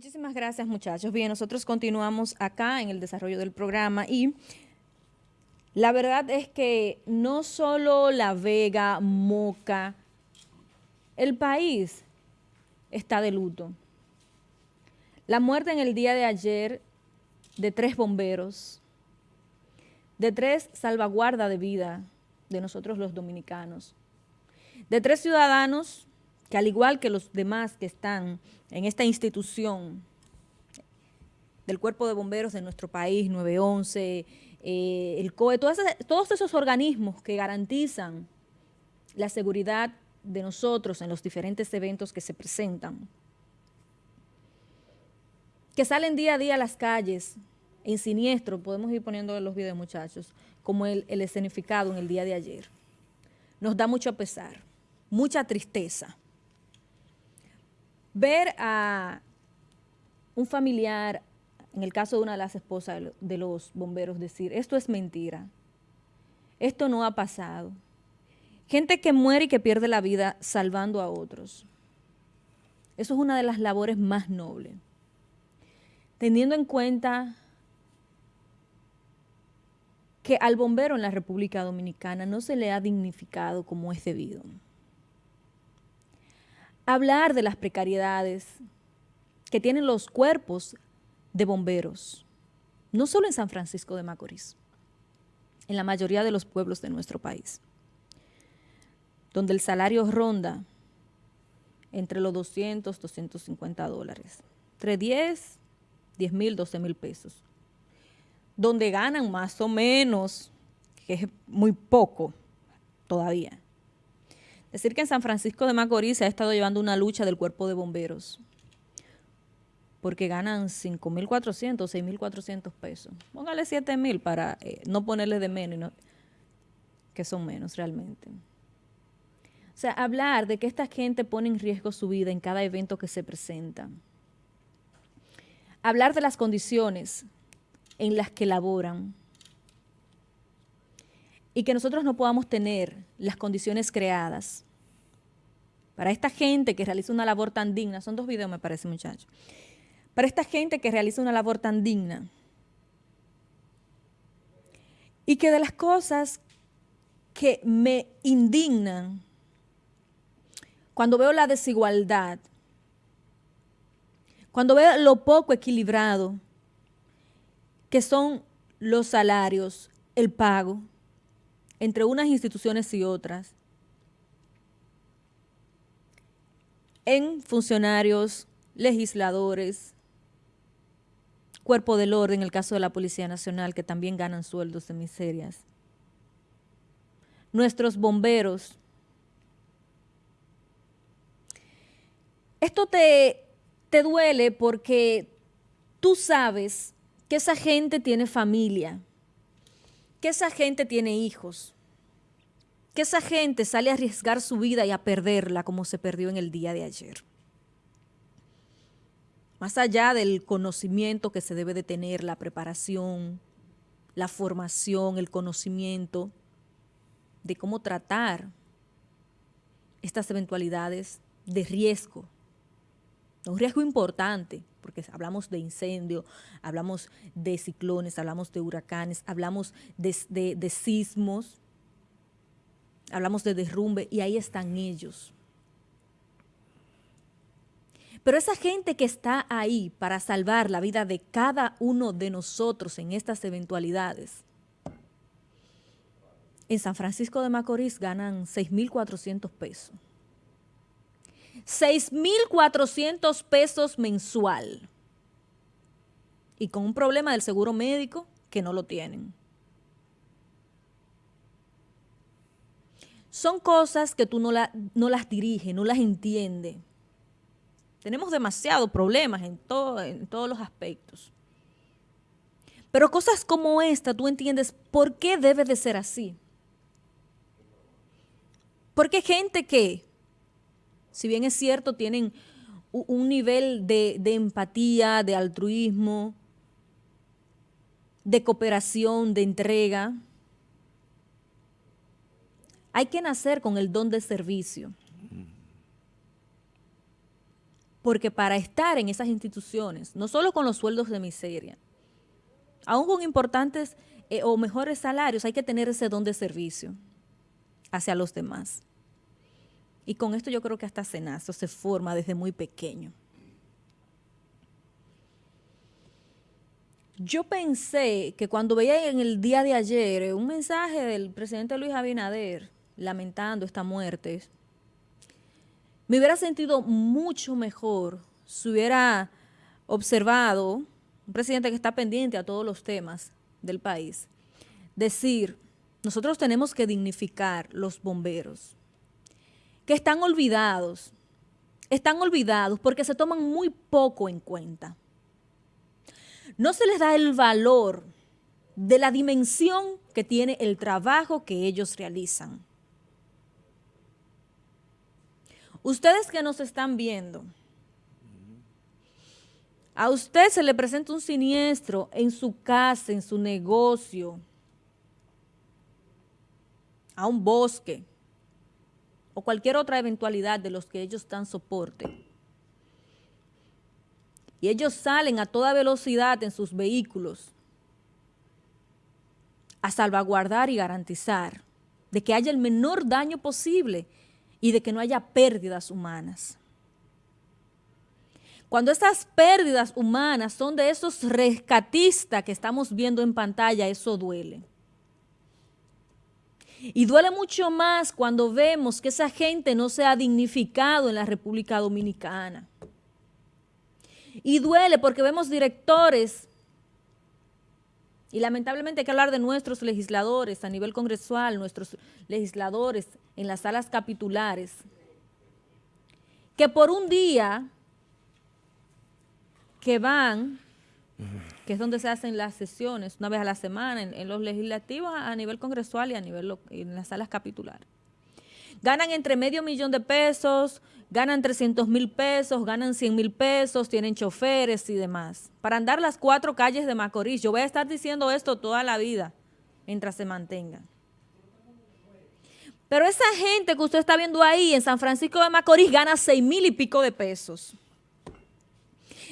Muchísimas gracias, muchachos. Bien, nosotros continuamos acá en el desarrollo del programa y la verdad es que no solo La Vega, Moca, el país está de luto. La muerte en el día de ayer de tres bomberos, de tres salvaguarda de vida de nosotros los dominicanos, de tres ciudadanos que al igual que los demás que están en esta institución del Cuerpo de Bomberos de nuestro país, 911, eh, el COE, todos esos organismos que garantizan la seguridad de nosotros en los diferentes eventos que se presentan, que salen día a día a las calles en siniestro, podemos ir poniendo los videos muchachos, como el, el escenificado en el día de ayer. Nos da mucho pesar, mucha tristeza ver a un familiar, en el caso de una de las esposas de los bomberos, decir, esto es mentira, esto no ha pasado. Gente que muere y que pierde la vida salvando a otros. Eso es una de las labores más nobles. Teniendo en cuenta que al bombero en la República Dominicana no se le ha dignificado como es debido hablar de las precariedades que tienen los cuerpos de bomberos, no solo en San Francisco de Macorís, en la mayoría de los pueblos de nuestro país, donde el salario ronda entre los 200, 250 dólares, entre 10, 10 mil, 12 mil pesos, donde ganan más o menos, que es muy poco todavía, Decir que en San Francisco de Macorís se ha estado llevando una lucha del cuerpo de bomberos, porque ganan 5.400, 6.400 pesos. Póngale 7.000 para eh, no ponerle de menos, que son menos realmente. O sea, hablar de que esta gente pone en riesgo su vida en cada evento que se presenta. Hablar de las condiciones en las que laboran y que nosotros no podamos tener las condiciones creadas. Para esta gente que realiza una labor tan digna, son dos videos me parece muchachos, para esta gente que realiza una labor tan digna. Y que de las cosas que me indignan cuando veo la desigualdad, cuando veo lo poco equilibrado que son los salarios, el pago, entre unas instituciones y otras, en funcionarios, legisladores, cuerpo del orden, en el caso de la Policía Nacional, que también ganan sueldos de miserias. Nuestros bomberos. Esto te, te duele porque tú sabes que esa gente tiene familia, que esa gente tiene hijos, que esa gente sale a arriesgar su vida y a perderla como se perdió en el día de ayer. Más allá del conocimiento que se debe de tener, la preparación, la formación, el conocimiento de cómo tratar estas eventualidades de riesgo. Un riesgo importante, porque hablamos de incendio, hablamos de ciclones, hablamos de huracanes, hablamos de, de, sismos, hablamos de derrumbe y ahí están ellos. Pero esa gente que está ahí para salvar la vida de cada uno de nosotros en estas eventualidades, en San Francisco de Macorís ganan 6.400 pesos. 6.400 pesos mensual. Y con un problema del seguro médico que no lo tienen. Son cosas que tú no, no las diriges, no las entiendes. Tenemos demasiados problemas en, todo, en todos los aspectos. Pero cosas como esta, tú entiendes por qué debe de ser así. Porque gente que si bien es cierto, tienen un nivel de, empatía, de altruismo, de cooperación, de entrega. Hay que nacer con el don de servicio. Porque para estar en esas instituciones, no solo con los sueldos de miseria, aún con importantes eh, o mejores salarios, hay que tener ese don de servicio hacia los demás. Y con esto yo creo que hasta Senazo se forma desde muy pequeño. Yo pensé que cuando veía en el día de ayer un mensaje del presidente Luis Abinader lamentando esta muerte, me hubiera sentido mucho mejor si hubiera observado un presidente que está pendiente a todos los temas del país, decir, nosotros tenemos que dignificar los bomberos, que están olvidados, están olvidados porque se toman muy poco en cuenta no se les da el valor de la dimensión que tiene el trabajo que ellos realizan. Ustedes que nos están viendo, a usted se le presenta un siniestro en su casa, en su negocio, a un bosque o cualquier otra eventualidad de los que ellos dan soporte y ellos salen a toda velocidad en sus vehículos a salvaguardar y garantizar de que haya el menor daño posible y de que no haya pérdidas humanas. Cuando estas pérdidas humanas son de esos rescatistas que estamos viendo en pantalla, eso duele. Y duele mucho más cuando vemos que esa gente no se ha dignificado en la República Dominicana. Y duele porque vemos directores, y lamentablemente hay que hablar de nuestros legisladores a nivel congresual, nuestros legisladores en las salas capitulares, que por un día que van, que es donde se hacen las sesiones una vez a la semana en, los legislativos a, nivel congresual y a nivel en las salas capitulares. Ganan entre medio millón de pesos, ganan 300 mil pesos, ganan 100 mil pesos, tienen choferes y demás. Para andar las cuatro calles de Macorís. Yo voy a estar diciendo esto toda la vida, mientras se mantengan. Pero esa gente que usted está viendo ahí en San Francisco de Macorís gana 6 mil y pico de pesos.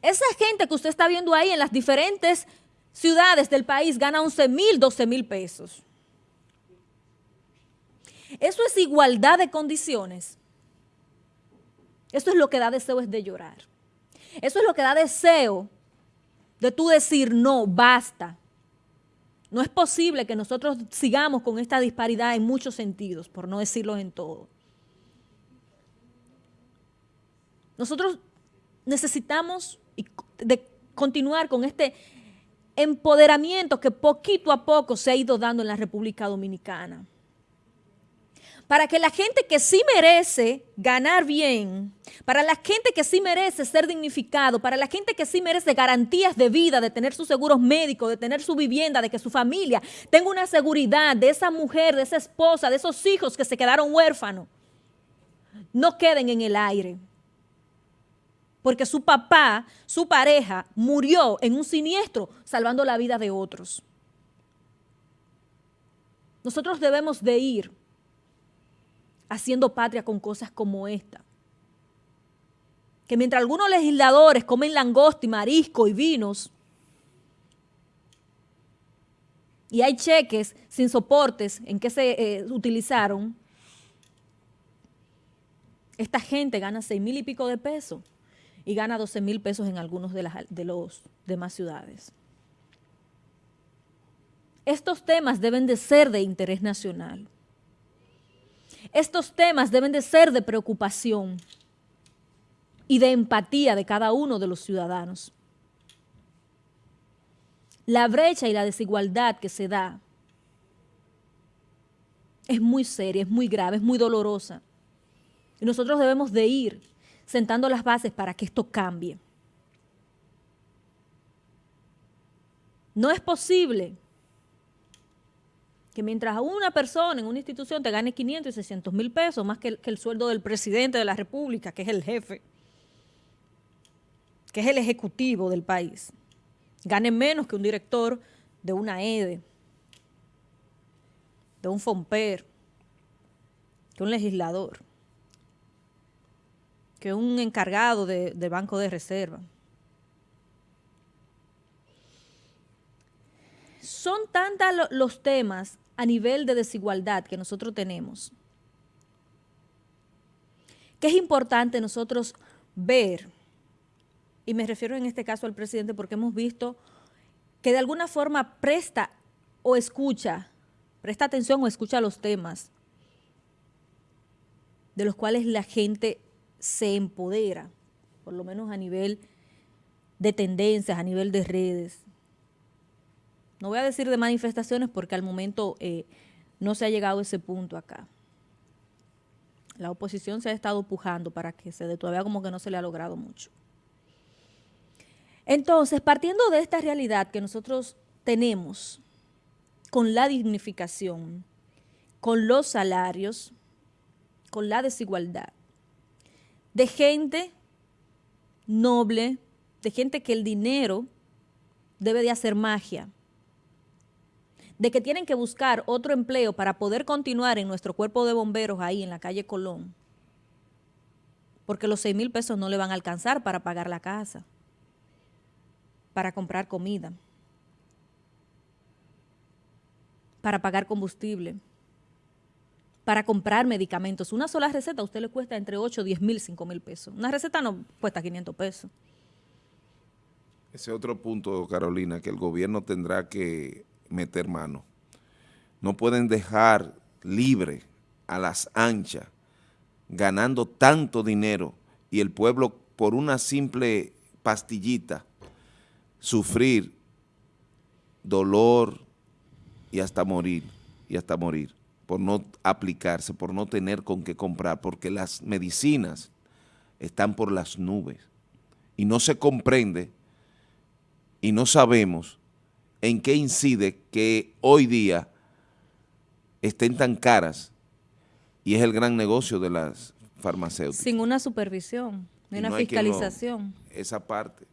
Esa gente que usted está viendo ahí en las diferentes ciudades del país gana 11 mil, 12 mil pesos. Eso es igualdad de condiciones. Eso es lo que da deseo es de llorar. Eso es lo que da deseo de tú decir, no, basta. No es posible que nosotros sigamos con esta disparidad en muchos sentidos, por no decirlo en todo. Nosotros necesitamos de continuar con este empoderamiento que poquito a poco se ha ido dando en la República Dominicana para que la gente que sí merece ganar bien, para la gente que sí merece ser dignificado, para la gente que sí merece garantías de vida, de tener sus seguros médicos, de tener su vivienda, de que su familia tenga una seguridad de esa mujer, de esa esposa, de esos hijos que se quedaron huérfanos, no queden en el aire. Porque su papá, su pareja, murió en un siniestro salvando la vida de otros. Nosotros debemos de ir haciendo patria con cosas como esta. Que mientras algunos legisladores comen langosta y marisco y vinos, y hay cheques sin soportes en que se eh, utilizaron, esta gente gana seis mil y pico de pesos y gana 12 mil pesos en algunos de, las, de los demás ciudades. Estos temas deben de ser de interés nacional. Estos temas deben de ser de preocupación y de empatía de cada uno de los ciudadanos. La brecha y la desigualdad que se da es muy seria, es muy grave, es muy dolorosa. Y nosotros debemos de ir sentando las bases para que esto cambie. No es posible que mientras una persona en una institución te gane 500 y 600 mil pesos, más que el, sueldo del presidente de la República, que es el jefe, que es el ejecutivo del país, gane menos que un director de una EDE, de un FOMPER, que un legislador. Que un encargado de, del Banco de Reserva. Son tantos los temas a nivel de desigualdad que nosotros tenemos que es importante nosotros ver, y me refiero en este caso al presidente porque hemos visto que de alguna forma presta o escucha, presta atención o escucha los temas de los cuales la gente se empodera, por lo menos a nivel de tendencias, a nivel de redes. No voy a decir de manifestaciones porque al momento eh, no se ha llegado a ese punto acá. La oposición se ha estado pujando para que se dé, todavía como que no se le ha logrado mucho. Entonces, partiendo de esta realidad que nosotros tenemos con la dignificación, con los salarios, con la desigualdad, de gente noble, de gente que el dinero debe de hacer magia, de que tienen que buscar otro empleo para poder continuar en nuestro cuerpo de bomberos ahí en la calle Colón, porque los 6 mil pesos no le van a alcanzar para pagar la casa, para comprar comida, para pagar combustible, para comprar medicamentos. Una sola receta a usted le cuesta entre 8, 10 mil, 5 mil pesos. Una receta no cuesta 500 pesos. Ese otro punto, Carolina, que el gobierno tendrá que meter mano. No pueden dejar libre a las anchas, ganando tanto dinero y el pueblo por una simple pastillita sufrir dolor y hasta morir, y hasta morir, por no aplicarse, por no tener con qué comprar, porque las medicinas están por las nubes y no se comprende y no sabemos en qué incide que hoy día estén tan caras y es el gran negocio de las farmacéuticas. Sin una supervisión, ni una fiscalización. esa parte.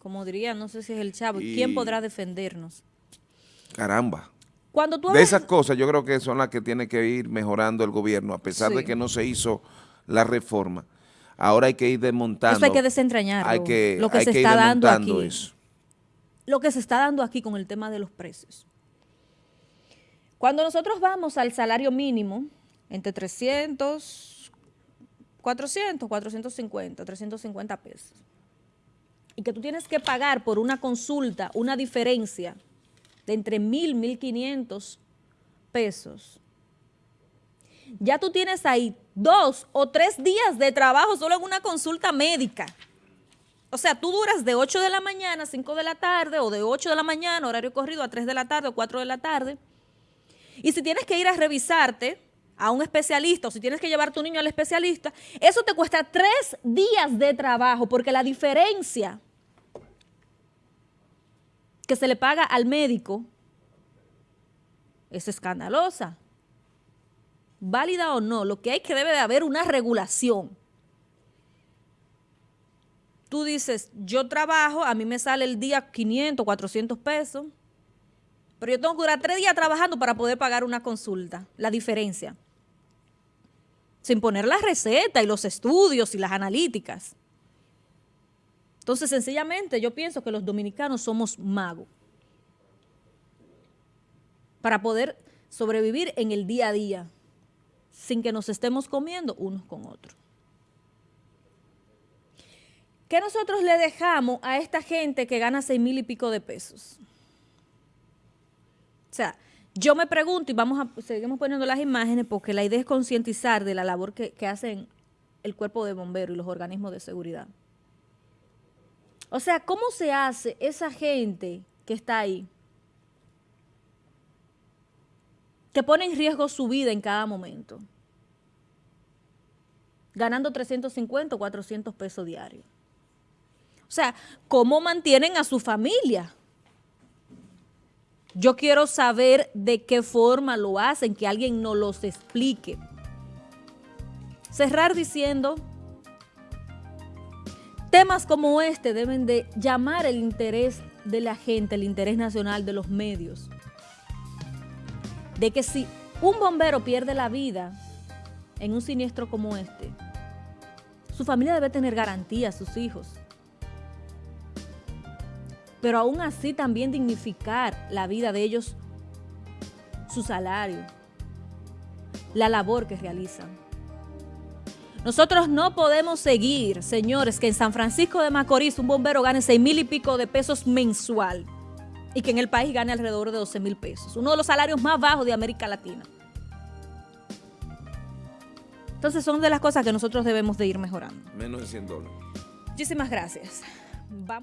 Como diría, no sé si es el chavo, ¿quién podrá defendernos? Caramba. Cuando tú de esas cosas yo creo que son las que tiene que ir mejorando el gobierno, a pesar de que no se hizo la reforma. Ahora hay que ir desmontando. Eso hay que desentrañar hay que, lo que se está dando aquí. Eso lo que se está dando aquí con el tema de los precios. Cuando nosotros vamos al salario mínimo, entre 300, 400, 450, 350 pesos, y que tú tienes que pagar por una consulta una diferencia de entre 1.000, 1.500 pesos, ya tú tienes ahí dos o tres días de trabajo solo en una consulta médica. O sea, tú duras de 8 de la mañana a 5 de la tarde o de 8 de la mañana, horario corrido, a 3 de la tarde o 4 de la tarde. Y si tienes que ir a revisarte a un especialista o si tienes que llevar a tu niño al especialista, eso te cuesta 3 días de trabajo porque la diferencia que se le paga al médico es escandalosa. Válida o no, lo que hay que debe de haber una regulación tú dices, yo trabajo, a mí me sale el día 500, 400 pesos, pero yo tengo que durar tres días trabajando para poder pagar una consulta, la diferencia. Sin poner la receta y los estudios y las analíticas. Entonces, sencillamente, yo pienso que los dominicanos somos magos para poder sobrevivir en el día a día sin que nos estemos comiendo unos con otros. ¿Qué nosotros le dejamos a esta gente que gana seis mil y pico de pesos? O sea, yo me pregunto, y vamos a, seguimos poniendo las imágenes, porque la idea es concientizar de la labor que, que hacen el cuerpo de bomberos y los organismos de seguridad. O sea, ¿cómo se hace esa gente que está ahí? Que pone en riesgo su vida en cada momento. Ganando 350 o 400 pesos diarios. O sea, ¿cómo mantienen a su familia? Yo quiero saber de qué forma lo hacen, que alguien nos los explique. Cerrar diciendo, temas como este deben de llamar el interés de la gente, el interés nacional de los medios. De que si un bombero pierde la vida en un siniestro como este, Su familia debe tener garantía, sus hijos. Pero aún así también dignificar la vida de ellos, su salario, la labor que realizan. Nosotros no podemos seguir, señores, que en San Francisco de Macorís un bombero gane seis mil y pico de pesos mensual y que en el país gane alrededor de 12 mil pesos. Uno de los salarios más bajos de América Latina. Entonces son de las cosas que nosotros debemos de ir mejorando. Menos de 100 dólares. Muchísimas gracias. Vamos.